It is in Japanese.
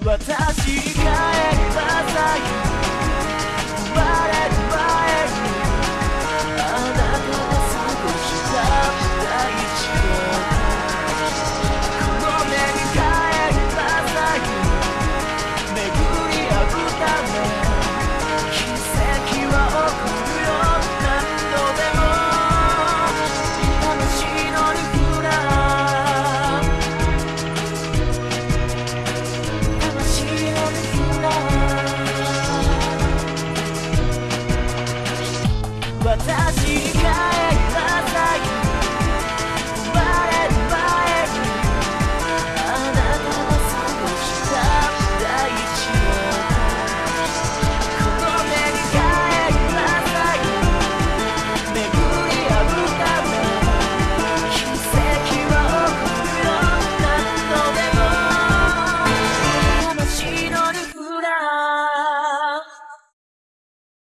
私が私が